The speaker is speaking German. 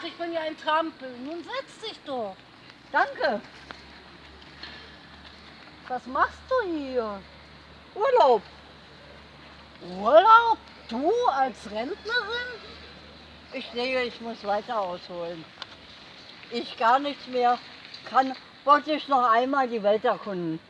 Ach, ich bin ja ein Trampel. Nun setz dich doch. Danke. Was machst du hier? Urlaub. Urlaub? Du als Rentnerin? Ich sehe, ich muss weiter ausholen. Ich gar nichts mehr kann, wollte ich noch einmal die Welt erkunden.